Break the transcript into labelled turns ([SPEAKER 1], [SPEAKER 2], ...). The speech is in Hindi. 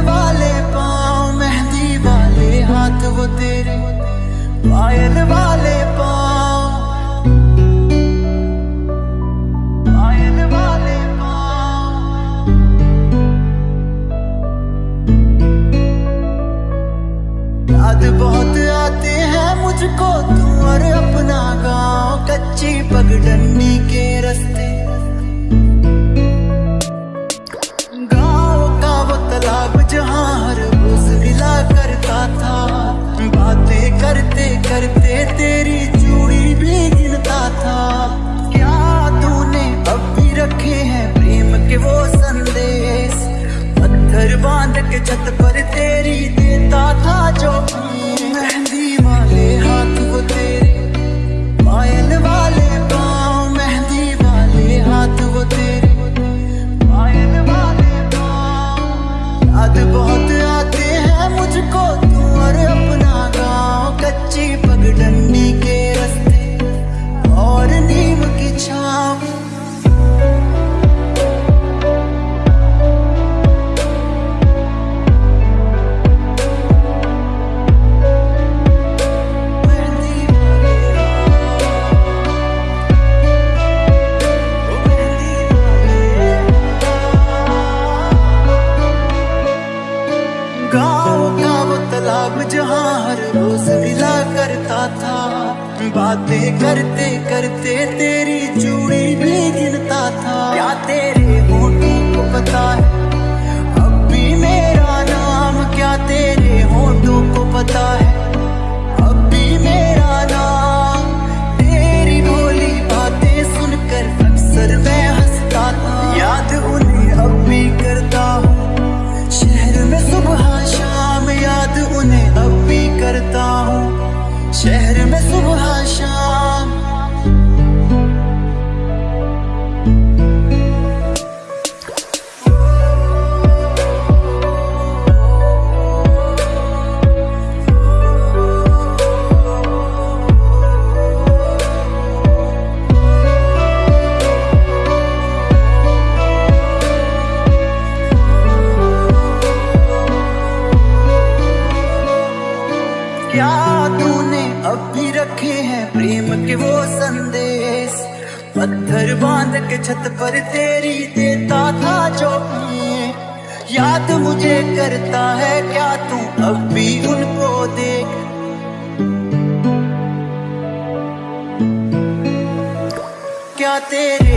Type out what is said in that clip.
[SPEAKER 1] वाले पाँव, मेहंदी वाले हाथ, वो तेरे पायल वाले पाँव। बहुत आते हैं मुझको तू और अपना गाँव। छत पर तेरी देता था जो मेहंदी वाले हाथ वो तेरे। पायल वाले पाँव, मेहंदी वाले हाथ वो तेरे। पायल वाले पाँव, याद बहुत आते हैं मुझको। तू और अपना गाँव, कच्ची पगडंडी के गाँव का वो तालाब जहाँ हर रोज मिला करता था। बातें करते करते तेरी क्या तूने अब भी रखे हैं प्रेम के वो संदेश पत्थर बाँध के छत पर तेरी देता था जो। याद मुझे करता है क्या तू अब भी उनको देख क्या तेरे